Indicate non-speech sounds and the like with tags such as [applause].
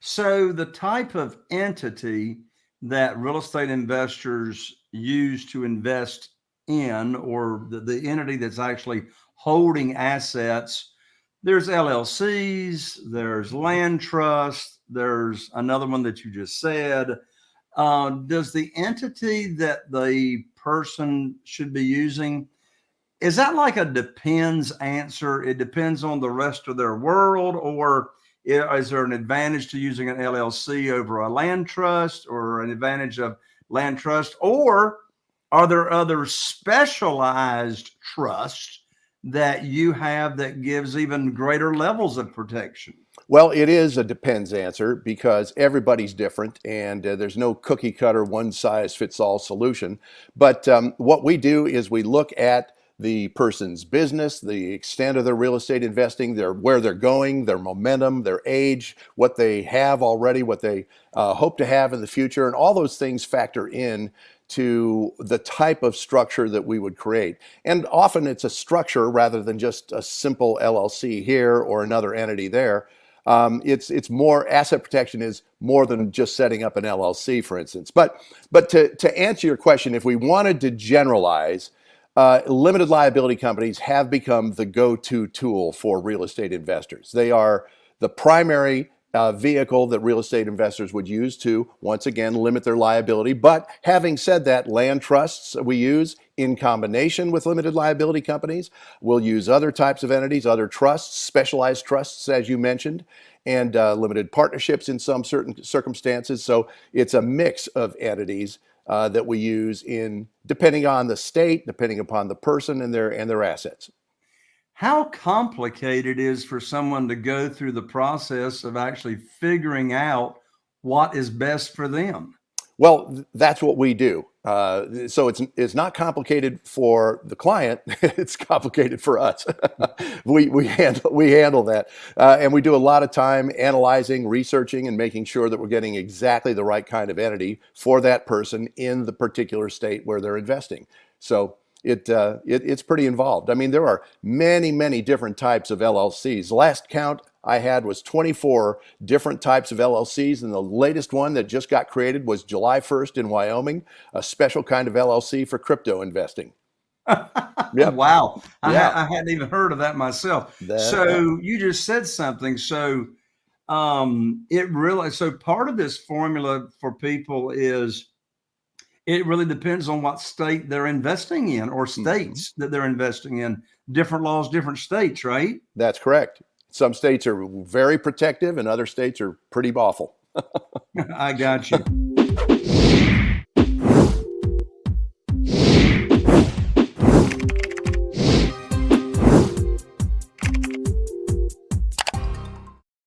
So the type of entity that real estate investors use to invest in or the, the entity that's actually holding assets, there's LLCs, there's land trust, there's another one that you just said. Uh, does the entity that the person should be using, is that like a depends answer? It depends on the rest of their world or is there an advantage to using an LLC over a land trust or an advantage of land trust? Or are there other specialized trusts that you have that gives even greater levels of protection? Well, it is a depends answer because everybody's different and uh, there's no cookie cutter one size fits all solution. But um, what we do is we look at the person's business, the extent of their real estate investing, their where they're going, their momentum, their age, what they have already, what they uh, hope to have in the future, and all those things factor in to the type of structure that we would create. And often it's a structure rather than just a simple LLC here or another entity there. Um, it's it's more asset protection is more than just setting up an LLC, for instance. But but to to answer your question, if we wanted to generalize, uh, limited liability companies have become the go-to tool for real estate investors. They are the primary uh, vehicle that real estate investors would use to, once again, limit their liability. But having said that, land trusts we use in combination with limited liability companies. We'll use other types of entities, other trusts, specialized trusts, as you mentioned, and uh, limited partnerships in some certain circumstances. So it's a mix of entities uh, that we use in depending on the state, depending upon the person and their and their assets. How complicated is for someone to go through the process of actually figuring out what is best for them? Well, that's what we do. Uh, so it's it's not complicated for the client; [laughs] it's complicated for us. [laughs] we we handle we handle that, uh, and we do a lot of time analyzing, researching, and making sure that we're getting exactly the right kind of entity for that person in the particular state where they're investing. So it, uh, it, it's pretty involved. I mean, there are many, many different types of LLCs. Last count I had was 24 different types of LLCs, and the latest one that just got created was July 1st in Wyoming, a special kind of LLC for crypto investing. [laughs] yep. Wow. I, yeah. ha I, hadn't even heard of that myself. That, so you just said something. So um, it really, so part of this formula for people is it really depends on what state they're investing in or mm-hmm. states mm -hmm. that they're investing in. Different laws, different states, right? That's correct. Some states are very protective and other states are pretty awful. [laughs] [laughs] I got you.